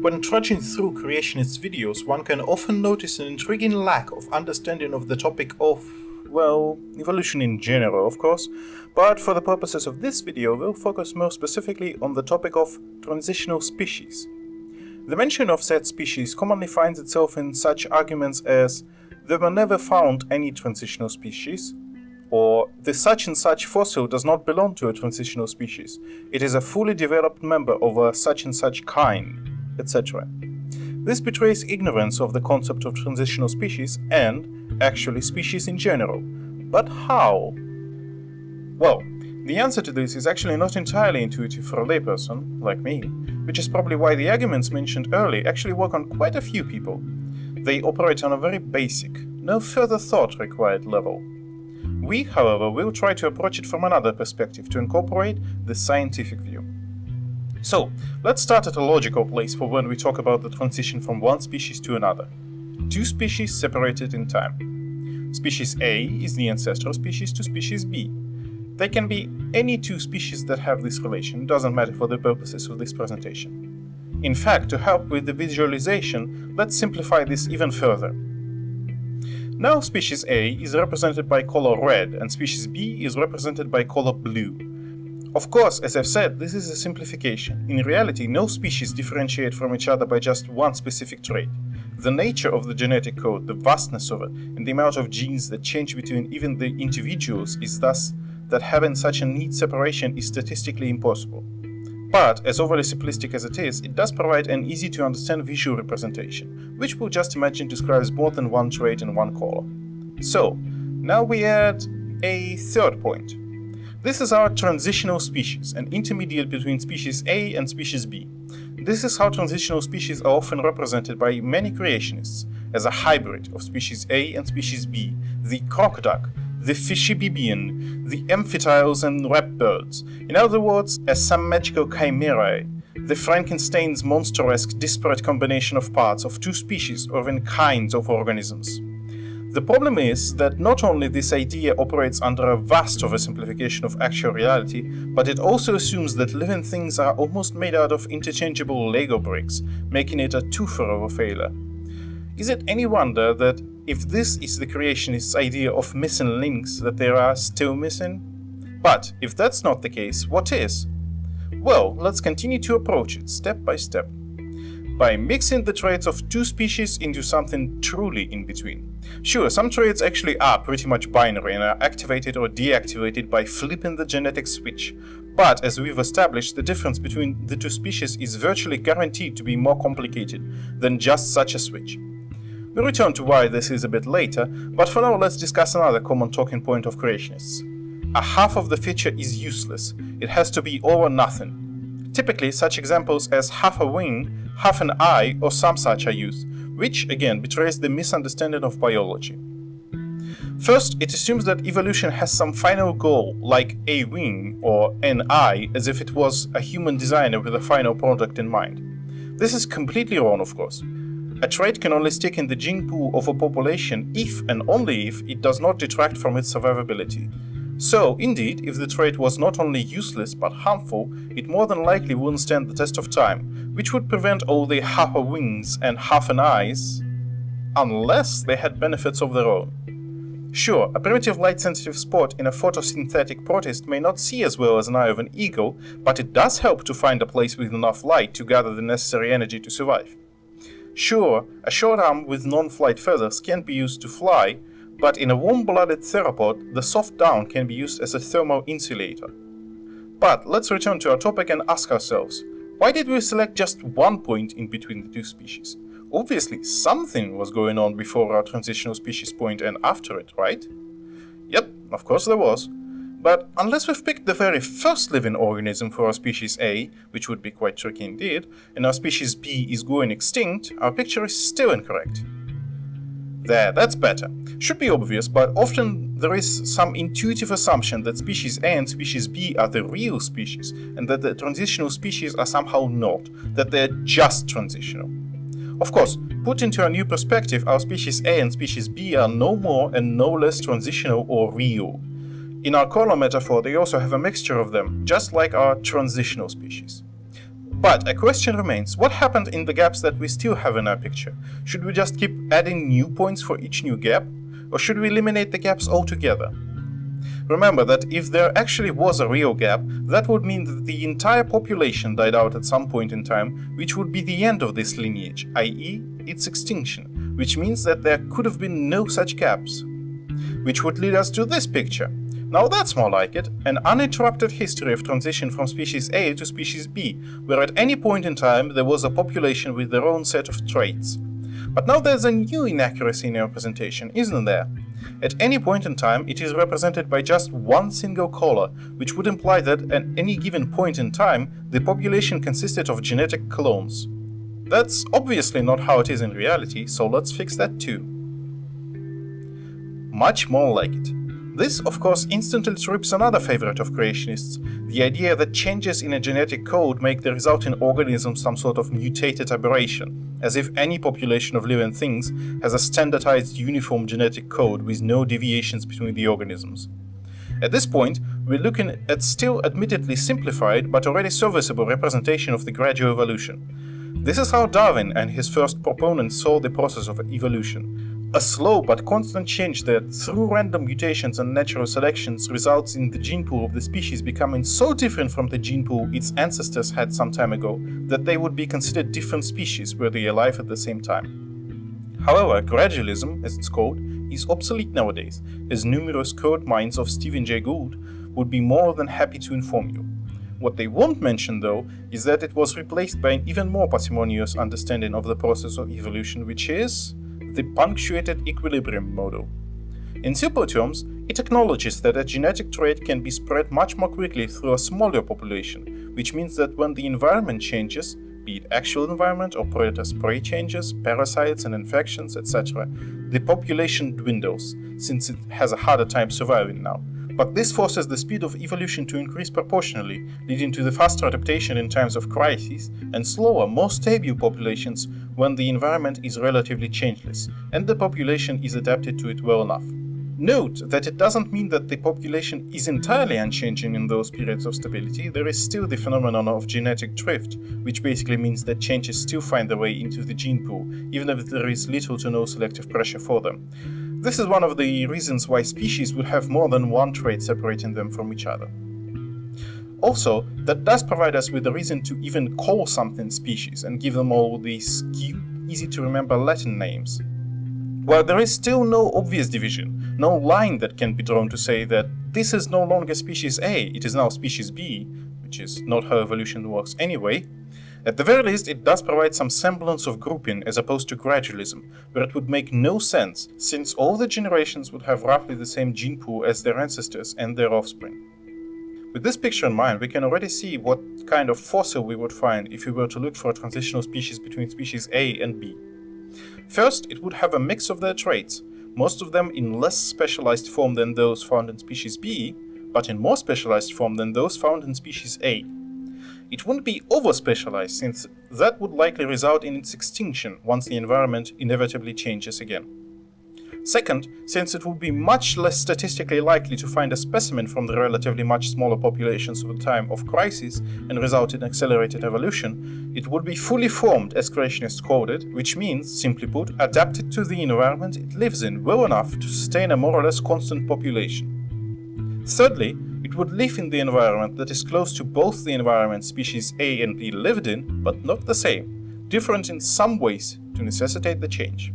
When trudging through creationist videos, one can often notice an intriguing lack of understanding of the topic of, well, evolution in general, of course, but for the purposes of this video, we'll focus more specifically on the topic of transitional species. The mention of said species commonly finds itself in such arguments as there were never found any transitional species, or the such and such fossil does not belong to a transitional species. It is a fully developed member of a such and such kind, etc. This betrays ignorance of the concept of transitional species and, actually, species in general. But how? Well, the answer to this is actually not entirely intuitive for a layperson, like me, which is probably why the arguments mentioned earlier actually work on quite a few people. They operate on a very basic, no further thought required level. We, however, will try to approach it from another perspective to incorporate the scientific view. So, let's start at a logical place for when we talk about the transition from one species to another. Two species separated in time. Species A is the ancestral species to species B. They can be any two species that have this relation, doesn't matter for the purposes of this presentation. In fact, to help with the visualization, let's simplify this even further. Now species A is represented by color red and species B is represented by color blue. Of course, as I've said, this is a simplification. In reality, no species differentiate from each other by just one specific trait. The nature of the genetic code, the vastness of it, and the amount of genes that change between even the individuals is thus that having such a neat separation is statistically impossible. But, as overly simplistic as it is, it does provide an easy to understand visual representation, which we'll just imagine describes more than one trait in one color. So, now we add a third point. This is our transitional species, an intermediate between species A and species B. This is how transitional species are often represented by many creationists, as a hybrid of species A and species B, the crocoduck, the fishibibian, the amphibians and reptiles. In other words, as some magical chimerae, the Frankenstein's monster-esque disparate combination of parts of two species or even kinds of organisms. The problem is that not only this idea operates under a vast oversimplification of actual reality, but it also assumes that living things are almost made out of interchangeable Lego bricks, making it a twofer of a failure. Is it any wonder that if this is the creationist's idea of missing links that there are still missing? But if that's not the case, what is? Well, let's continue to approach it step by step. By mixing the traits of two species into something truly in between. Sure, some traits actually are pretty much binary and are activated or deactivated by flipping the genetic switch. But as we've established, the difference between the two species is virtually guaranteed to be more complicated than just such a switch. We'll return to why this is a bit later, but for now let's discuss another common talking point of creationists. A half of the feature is useless, it has to be all or nothing. Typically, such examples as half a wing, half an eye, or some such are used, which again betrays the misunderstanding of biology. First, it assumes that evolution has some final goal, like a wing or an eye, as if it was a human designer with a final product in mind. This is completely wrong, of course. A trait can only stick in the gene pool of a population if and only if it does not detract from its survivability. So, indeed, if the trait was not only useless but harmful, it more than likely wouldn't stand the test of time, which would prevent all the half a wings and half an eyes, unless they had benefits of their own. Sure, a primitive light-sensitive spot in a photosynthetic protist may not see as well as an eye of an eagle, but it does help to find a place with enough light to gather the necessary energy to survive. Sure, a short arm with non-flight feathers can be used to fly, but in a warm-blooded theropod, the soft down can be used as a thermal insulator. But let's return to our topic and ask ourselves, why did we select just one point in between the two species? Obviously, something was going on before our transitional species point and after it, right? Yep, of course there was. But unless we've picked the very first living organism for our species A, which would be quite tricky indeed, and our species B is going extinct, our picture is still incorrect. There, that's better. Should be obvious, but often there is some intuitive assumption that species A and species B are the real species, and that the transitional species are somehow not, that they're just transitional. Of course, put into a new perspective, our species A and species B are no more and no less transitional or real. In our color metaphor, they also have a mixture of them, just like our transitional species. But a question remains, what happened in the gaps that we still have in our picture? Should we just keep adding new points for each new gap? Or should we eliminate the gaps altogether? Remember that if there actually was a real gap, that would mean that the entire population died out at some point in time, which would be the end of this lineage, i.e. its extinction, which means that there could have been no such gaps. Which would lead us to this picture. Now that's more like it, an uninterrupted history of transition from species A to species B, where at any point in time there was a population with their own set of traits. But now there's a new inaccuracy in your presentation, isn't there? At any point in time, it is represented by just one single color, which would imply that at any given point in time, the population consisted of genetic clones. That's obviously not how it is in reality, so let's fix that too. Much more like it. This, of course, instantly trips another favorite of creationists, the idea that changes in a genetic code make the resulting organism some sort of mutated aberration, as if any population of living things has a standardized uniform genetic code with no deviations between the organisms. At this point, we're looking at still admittedly simplified but already serviceable representation of the gradual evolution. This is how Darwin and his first proponents saw the process of evolution, a slow but constant change that, through random mutations and natural selections, results in the gene pool of the species becoming so different from the gene pool its ancestors had some time ago that they would be considered different species were they alive at the same time. However, gradualism, as it's called, is obsolete nowadays, as numerous quote mines of Stephen Jay Gould would be more than happy to inform you. What they won't mention, though, is that it was replaced by an even more parsimonious understanding of the process of evolution, which is the punctuated equilibrium model. In simple terms, it acknowledges that a genetic trait can be spread much more quickly through a smaller population, which means that when the environment changes, be it actual environment or predator spray changes, parasites and infections, etc., the population dwindles, since it has a harder time surviving now. But this forces the speed of evolution to increase proportionally, leading to the faster adaptation in times of crisis and slower, more stable populations when the environment is relatively changeless and the population is adapted to it well enough. Note that it doesn't mean that the population is entirely unchanging in those periods of stability, there is still the phenomenon of genetic drift, which basically means that changes still find their way into the gene pool, even if there is little to no selective pressure for them. This is one of the reasons why species would have more than one trait separating them from each other. Also, that does provide us with a reason to even call something species and give them all these cute, easy to remember Latin names. While there is still no obvious division, no line that can be drawn to say that this is no longer species A, it is now species B, which is not how evolution works anyway, at the very least, it does provide some semblance of grouping as opposed to gradualism, where it would make no sense, since all the generations would have roughly the same gene pool as their ancestors and their offspring. With this picture in mind, we can already see what kind of fossil we would find if we were to look for a transitional species between species A and B. First, it would have a mix of their traits, most of them in less specialized form than those found in species B, but in more specialized form than those found in species A. It wouldn't be over-specialized, since that would likely result in its extinction once the environment inevitably changes again. Second, since it would be much less statistically likely to find a specimen from the relatively much smaller populations of the time of crisis and result in accelerated evolution, it would be fully formed, as creationists called it, which means, simply put, adapted to the environment it lives in well enough to sustain a more or less constant population. Thirdly, it would live in the environment that is close to both the environment species A and B lived in, but not the same, different in some ways to necessitate the change.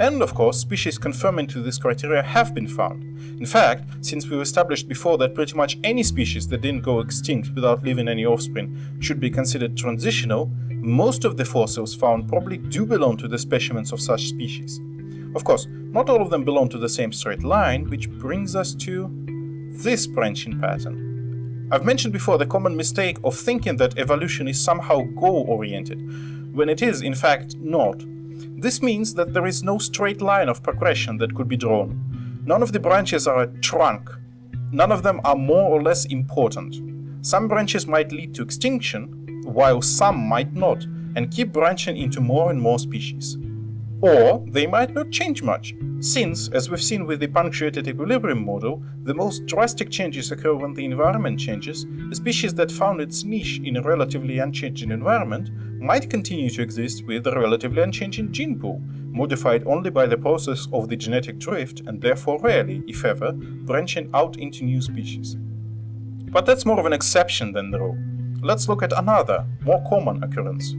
And of course, species conforming to this criteria have been found. In fact, since we've established before that pretty much any species that didn't go extinct without leaving any offspring should be considered transitional, most of the fossils found probably do belong to the specimens of such species. Of course, not all of them belong to the same straight line, which brings us to this branching pattern. I've mentioned before the common mistake of thinking that evolution is somehow goal-oriented, when it is in fact not. This means that there is no straight line of progression that could be drawn. None of the branches are a trunk. None of them are more or less important. Some branches might lead to extinction, while some might not, and keep branching into more and more species. Or they might not change much, since, as we've seen with the punctuated equilibrium model, the most drastic changes occur when the environment changes, a species that found its niche in a relatively unchanging environment might continue to exist with a relatively unchanging gene pool, modified only by the process of the genetic drift and therefore rarely, if ever, branching out into new species. But that's more of an exception than the rule. Let's look at another, more common occurrence.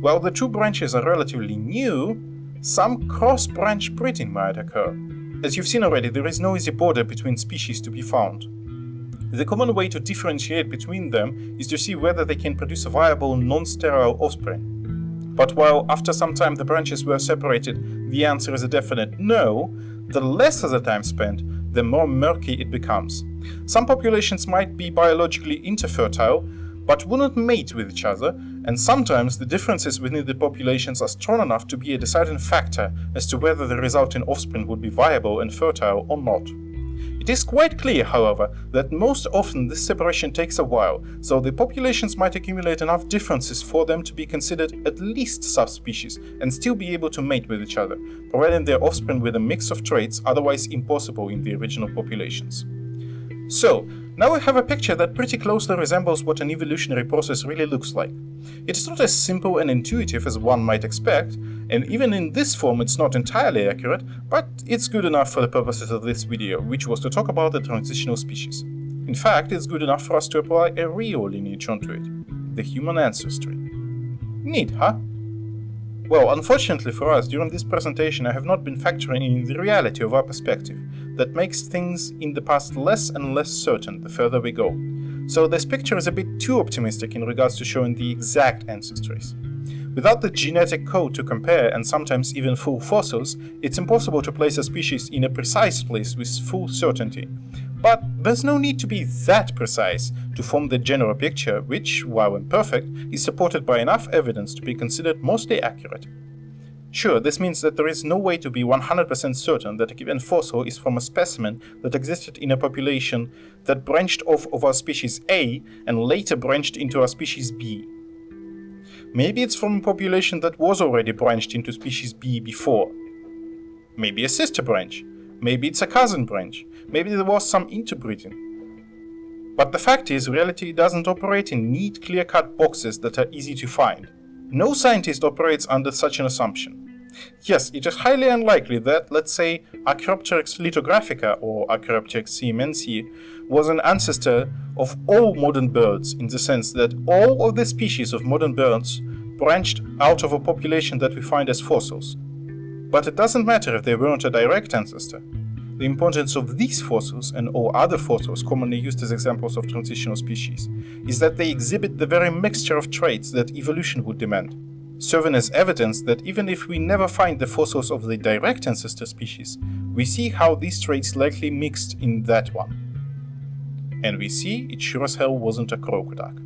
While the two branches are relatively new, some cross-branch breeding might occur. As you've seen already, there is no easy border between species to be found. The common way to differentiate between them is to see whether they can produce a viable non-sterile offspring. But while after some time the branches were separated, the answer is a definite no, the lesser the time spent, the more murky it becomes. Some populations might be biologically interfertile, but not mate with each other, and sometimes the differences within the populations are strong enough to be a deciding factor as to whether the resulting offspring would be viable and fertile or not. It is quite clear, however, that most often this separation takes a while, so the populations might accumulate enough differences for them to be considered at least subspecies and still be able to mate with each other, providing their offspring with a mix of traits otherwise impossible in the original populations. So, now we have a picture that pretty closely resembles what an evolutionary process really looks like. It's not as simple and intuitive as one might expect, and even in this form it's not entirely accurate, but it's good enough for the purposes of this video, which was to talk about the transitional species. In fact, it's good enough for us to apply a real lineage onto it, the human ancestry. Neat, huh? Well, unfortunately for us, during this presentation I have not been factoring in the reality of our perspective, that makes things in the past less and less certain the further we go. So this picture is a bit too optimistic in regards to showing the exact ancestries. Without the genetic code to compare and sometimes even full fossils, it's impossible to place a species in a precise place with full certainty. But there's no need to be that precise to form the general picture, which, while imperfect, is supported by enough evidence to be considered mostly accurate. Sure, this means that there is no way to be 100% certain that a given fossil is from a specimen that existed in a population that branched off of our species A and later branched into our species B. Maybe it's from a population that was already branched into species B before. Maybe a sister branch. Maybe it's a cousin branch. Maybe there was some interbreeding. But the fact is, reality doesn't operate in neat, clear-cut boxes that are easy to find. No scientist operates under such an assumption. Yes, it is highly unlikely that, let's say, Archaeopteryx lithographica or Archaeopteryx siemensii was an ancestor of all modern birds in the sense that all of the species of modern birds branched out of a population that we find as fossils. But it doesn't matter if they weren't a direct ancestor. The importance of these fossils and all other fossils commonly used as examples of transitional species is that they exhibit the very mixture of traits that evolution would demand, serving as evidence that even if we never find the fossils of the direct ancestor species, we see how these traits likely mixed in that one. And we see it sure as hell wasn't a crocoduck.